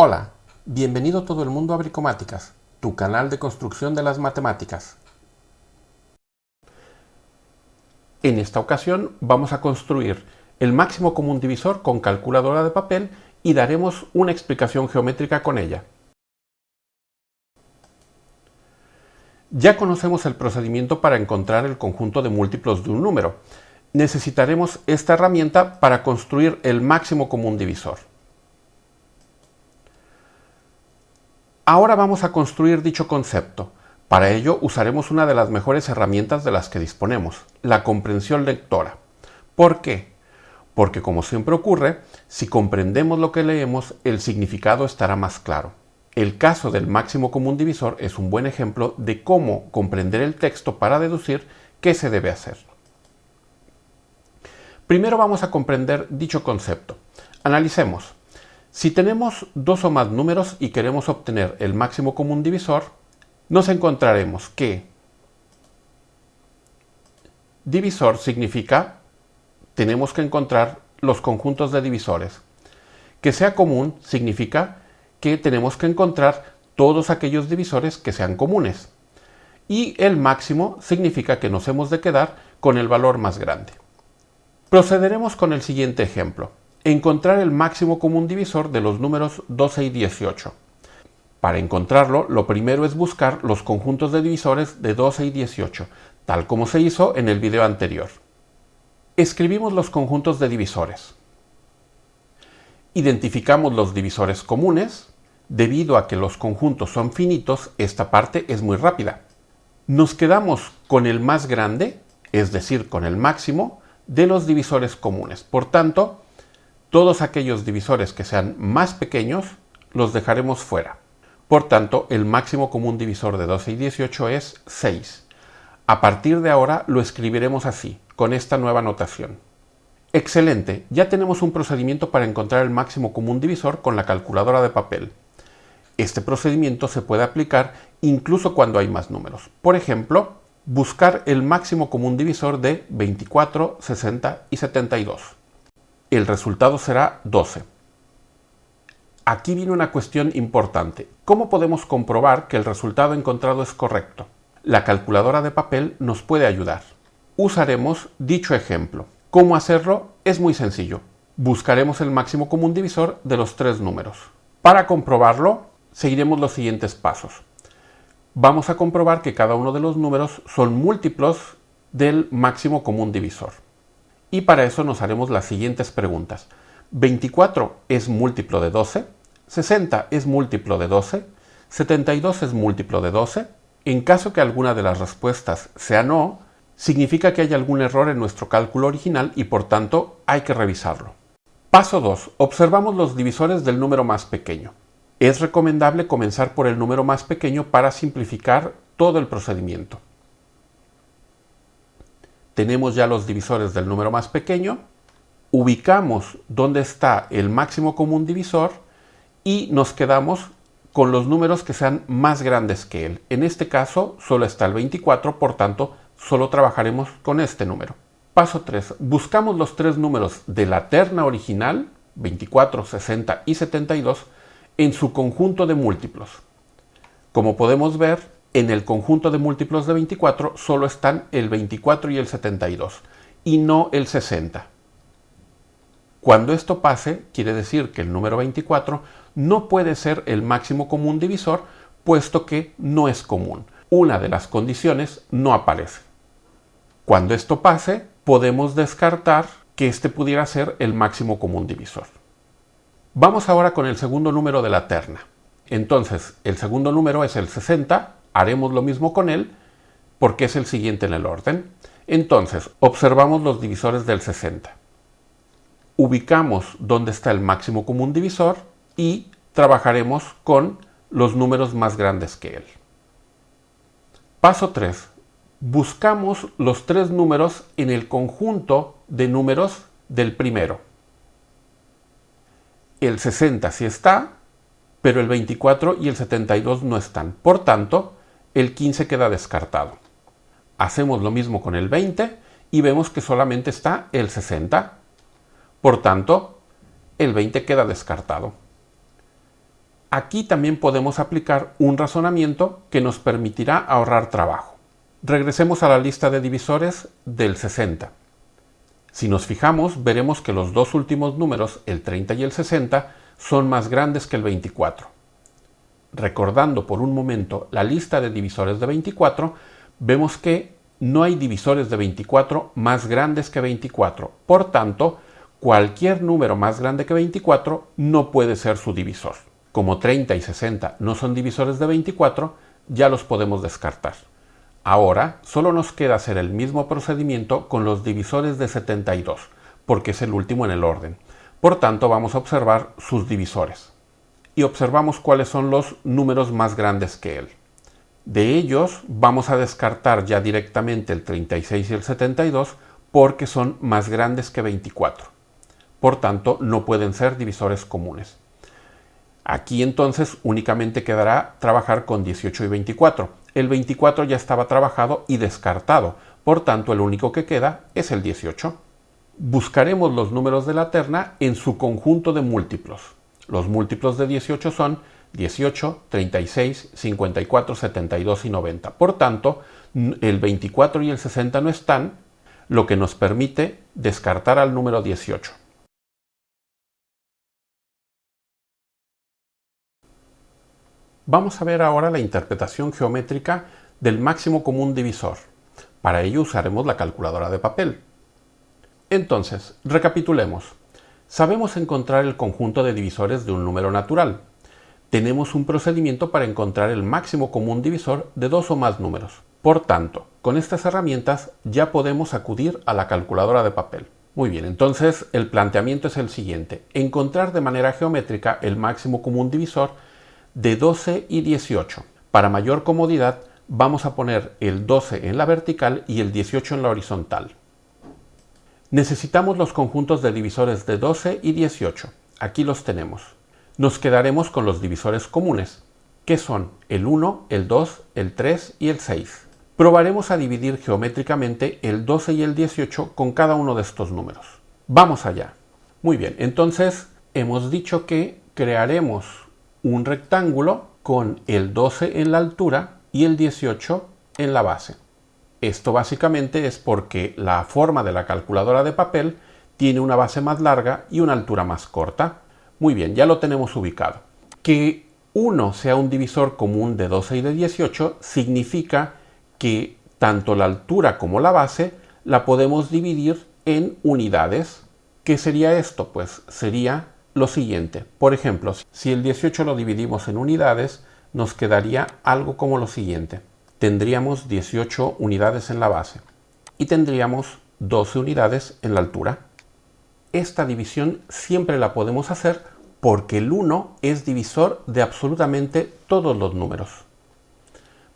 Hola, bienvenido todo el mundo a Bricomáticas, tu canal de construcción de las matemáticas. En esta ocasión vamos a construir el máximo común divisor con calculadora de papel y daremos una explicación geométrica con ella. Ya conocemos el procedimiento para encontrar el conjunto de múltiplos de un número. Necesitaremos esta herramienta para construir el máximo común divisor. Ahora vamos a construir dicho concepto. Para ello usaremos una de las mejores herramientas de las que disponemos, la comprensión lectora. ¿Por qué? Porque como siempre ocurre, si comprendemos lo que leemos, el significado estará más claro. El caso del máximo común divisor es un buen ejemplo de cómo comprender el texto para deducir qué se debe hacer. Primero vamos a comprender dicho concepto. Analicemos. Si tenemos dos o más números y queremos obtener el máximo común divisor, nos encontraremos que divisor significa tenemos que encontrar los conjuntos de divisores. Que sea común significa que tenemos que encontrar todos aquellos divisores que sean comunes. Y el máximo significa que nos hemos de quedar con el valor más grande. Procederemos con el siguiente ejemplo encontrar el máximo común divisor de los números 12 y 18. Para encontrarlo, lo primero es buscar los conjuntos de divisores de 12 y 18, tal como se hizo en el video anterior. Escribimos los conjuntos de divisores. Identificamos los divisores comunes. Debido a que los conjuntos son finitos, esta parte es muy rápida. Nos quedamos con el más grande, es decir, con el máximo, de los divisores comunes. Por tanto, todos aquellos divisores que sean más pequeños los dejaremos fuera. Por tanto, el máximo común divisor de 12 y 18 es 6. A partir de ahora lo escribiremos así, con esta nueva notación. Excelente, ya tenemos un procedimiento para encontrar el máximo común divisor con la calculadora de papel. Este procedimiento se puede aplicar incluso cuando hay más números. Por ejemplo, buscar el máximo común divisor de 24, 60 y 72 el resultado será 12. Aquí viene una cuestión importante. ¿Cómo podemos comprobar que el resultado encontrado es correcto? La calculadora de papel nos puede ayudar. Usaremos dicho ejemplo. ¿Cómo hacerlo? Es muy sencillo. Buscaremos el máximo común divisor de los tres números. Para comprobarlo, seguiremos los siguientes pasos. Vamos a comprobar que cada uno de los números son múltiplos del máximo común divisor. Y para eso nos haremos las siguientes preguntas. ¿24 es múltiplo de 12? ¿60 es múltiplo de 12? ¿72 es múltiplo de 12? En caso que alguna de las respuestas sea no, significa que hay algún error en nuestro cálculo original y por tanto hay que revisarlo. Paso 2. Observamos los divisores del número más pequeño. Es recomendable comenzar por el número más pequeño para simplificar todo el procedimiento tenemos ya los divisores del número más pequeño, ubicamos dónde está el máximo común divisor y nos quedamos con los números que sean más grandes que él. En este caso solo está el 24, por tanto solo trabajaremos con este número. Paso 3. Buscamos los tres números de la terna original, 24, 60 y 72, en su conjunto de múltiplos. Como podemos ver, en el conjunto de múltiplos de 24 solo están el 24 y el 72 y no el 60. Cuando esto pase, quiere decir que el número 24 no puede ser el máximo común divisor, puesto que no es común. Una de las condiciones no aparece. Cuando esto pase, podemos descartar que este pudiera ser el máximo común divisor. Vamos ahora con el segundo número de la terna. Entonces, el segundo número es el 60 haremos lo mismo con él porque es el siguiente en el orden. Entonces, observamos los divisores del 60. Ubicamos dónde está el máximo común divisor y trabajaremos con los números más grandes que él. Paso 3. Buscamos los tres números en el conjunto de números del primero. El 60 sí está, pero el 24 y el 72 no están. Por tanto, el 15 queda descartado. Hacemos lo mismo con el 20 y vemos que solamente está el 60. Por tanto, el 20 queda descartado. Aquí también podemos aplicar un razonamiento que nos permitirá ahorrar trabajo. Regresemos a la lista de divisores del 60. Si nos fijamos, veremos que los dos últimos números, el 30 y el 60, son más grandes que el 24. Recordando por un momento la lista de divisores de 24, vemos que no hay divisores de 24 más grandes que 24. Por tanto, cualquier número más grande que 24 no puede ser su divisor. Como 30 y 60 no son divisores de 24, ya los podemos descartar. Ahora solo nos queda hacer el mismo procedimiento con los divisores de 72, porque es el último en el orden. Por tanto, vamos a observar sus divisores. Y observamos cuáles son los números más grandes que él. De ellos vamos a descartar ya directamente el 36 y el 72 porque son más grandes que 24. Por tanto, no pueden ser divisores comunes. Aquí entonces únicamente quedará trabajar con 18 y 24. El 24 ya estaba trabajado y descartado, por tanto el único que queda es el 18. Buscaremos los números de la terna en su conjunto de múltiplos. Los múltiplos de 18 son 18, 36, 54, 72 y 90. Por tanto, el 24 y el 60 no están, lo que nos permite descartar al número 18. Vamos a ver ahora la interpretación geométrica del máximo común divisor. Para ello usaremos la calculadora de papel. Entonces, recapitulemos. Sabemos encontrar el conjunto de divisores de un número natural. Tenemos un procedimiento para encontrar el máximo común divisor de dos o más números. Por tanto, con estas herramientas ya podemos acudir a la calculadora de papel. Muy bien, entonces el planteamiento es el siguiente. Encontrar de manera geométrica el máximo común divisor de 12 y 18. Para mayor comodidad vamos a poner el 12 en la vertical y el 18 en la horizontal. Necesitamos los conjuntos de divisores de 12 y 18. Aquí los tenemos. Nos quedaremos con los divisores comunes, que son el 1, el 2, el 3 y el 6. Probaremos a dividir geométricamente el 12 y el 18 con cada uno de estos números. Vamos allá. Muy bien, entonces hemos dicho que crearemos un rectángulo con el 12 en la altura y el 18 en la base. Esto básicamente es porque la forma de la calculadora de papel tiene una base más larga y una altura más corta. Muy bien, ya lo tenemos ubicado. Que 1 sea un divisor común de 12 y de 18 significa que tanto la altura como la base la podemos dividir en unidades. ¿Qué sería esto? Pues sería lo siguiente. Por ejemplo, si el 18 lo dividimos en unidades, nos quedaría algo como lo siguiente. Tendríamos 18 unidades en la base y tendríamos 12 unidades en la altura. Esta división siempre la podemos hacer porque el 1 es divisor de absolutamente todos los números.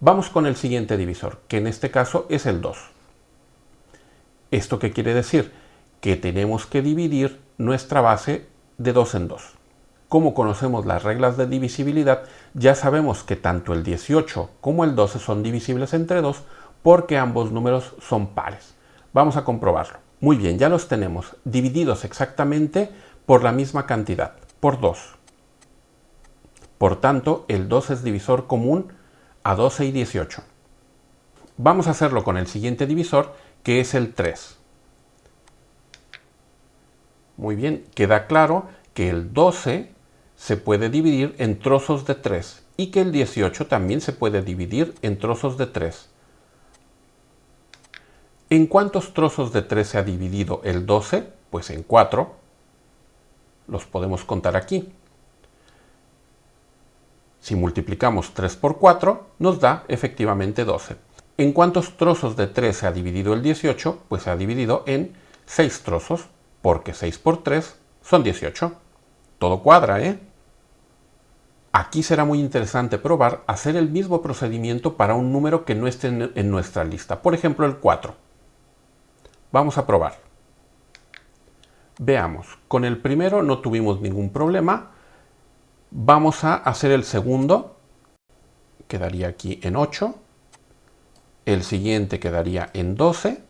Vamos con el siguiente divisor, que en este caso es el 2. ¿Esto qué quiere decir? Que tenemos que dividir nuestra base de dos en dos. Como conocemos las reglas de divisibilidad, ya sabemos que tanto el 18 como el 12 son divisibles entre 2 porque ambos números son pares. Vamos a comprobarlo. Muy bien, ya los tenemos divididos exactamente por la misma cantidad, por 2. Por tanto, el 2 es divisor común a 12 y 18. Vamos a hacerlo con el siguiente divisor, que es el 3. Muy bien, queda claro que el 12 se puede dividir en trozos de 3 y que el 18 también se puede dividir en trozos de 3. ¿En cuántos trozos de 3 se ha dividido el 12? Pues en 4. Los podemos contar aquí. Si multiplicamos 3 por 4, nos da efectivamente 12. ¿En cuántos trozos de 3 se ha dividido el 18? Pues se ha dividido en 6 trozos porque 6 por 3 son 18. Todo cuadra, ¿eh? Aquí será muy interesante probar hacer el mismo procedimiento para un número que no esté en nuestra lista. Por ejemplo, el 4. Vamos a probar. Veamos, con el primero no tuvimos ningún problema. Vamos a hacer el segundo. Quedaría aquí en 8. El siguiente quedaría en 12.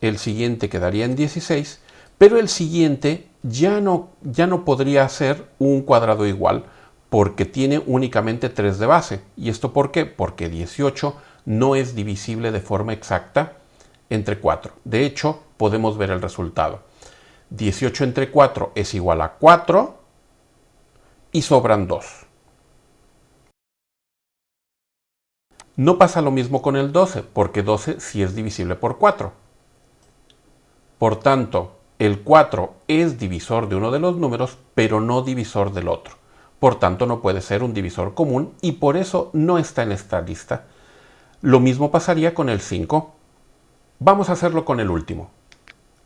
El siguiente quedaría en 16 pero el siguiente ya no, ya no podría ser un cuadrado igual, porque tiene únicamente 3 de base. ¿Y esto por qué? Porque 18 no es divisible de forma exacta entre 4. De hecho, podemos ver el resultado. 18 entre 4 es igual a 4 y sobran 2. No pasa lo mismo con el 12, porque 12 sí es divisible por 4. Por tanto, el 4 es divisor de uno de los números, pero no divisor del otro. Por tanto, no puede ser un divisor común y por eso no está en esta lista. Lo mismo pasaría con el 5. Vamos a hacerlo con el último.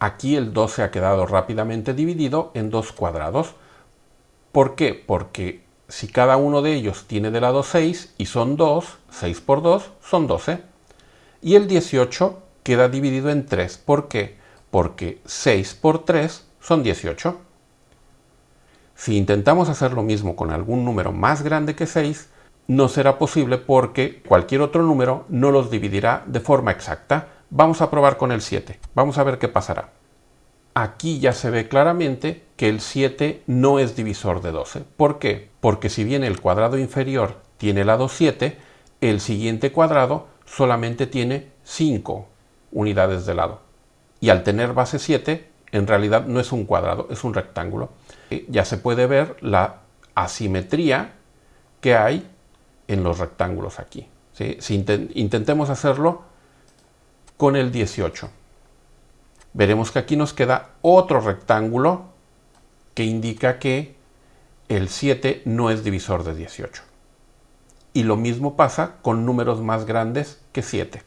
Aquí el 12 ha quedado rápidamente dividido en dos cuadrados. ¿Por qué? Porque si cada uno de ellos tiene de lado 6 y son 2, 6 por 2 son 12. Y el 18 queda dividido en 3. ¿Por qué? Porque 6 por 3 son 18. Si intentamos hacer lo mismo con algún número más grande que 6, no será posible porque cualquier otro número no los dividirá de forma exacta. Vamos a probar con el 7. Vamos a ver qué pasará. Aquí ya se ve claramente que el 7 no es divisor de 12. ¿Por qué? Porque si bien el cuadrado inferior tiene lado 7, el siguiente cuadrado solamente tiene 5 unidades de lado. Y al tener base 7, en realidad no es un cuadrado, es un rectángulo. Ya se puede ver la asimetría que hay en los rectángulos aquí. Si intentemos hacerlo con el 18. Veremos que aquí nos queda otro rectángulo que indica que el 7 no es divisor de 18. Y lo mismo pasa con números más grandes que 7.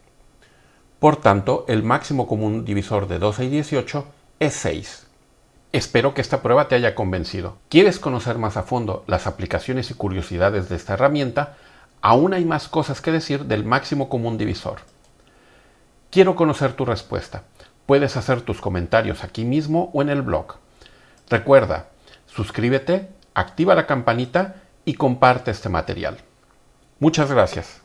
Por tanto, el máximo común divisor de 12 y 18 es 6. Espero que esta prueba te haya convencido. ¿Quieres conocer más a fondo las aplicaciones y curiosidades de esta herramienta? aún hay más cosas que decir del máximo común divisor. Quiero conocer tu respuesta. Puedes hacer tus comentarios aquí mismo o en el blog. Recuerda, suscríbete, activa la campanita y comparte este material. Muchas gracias.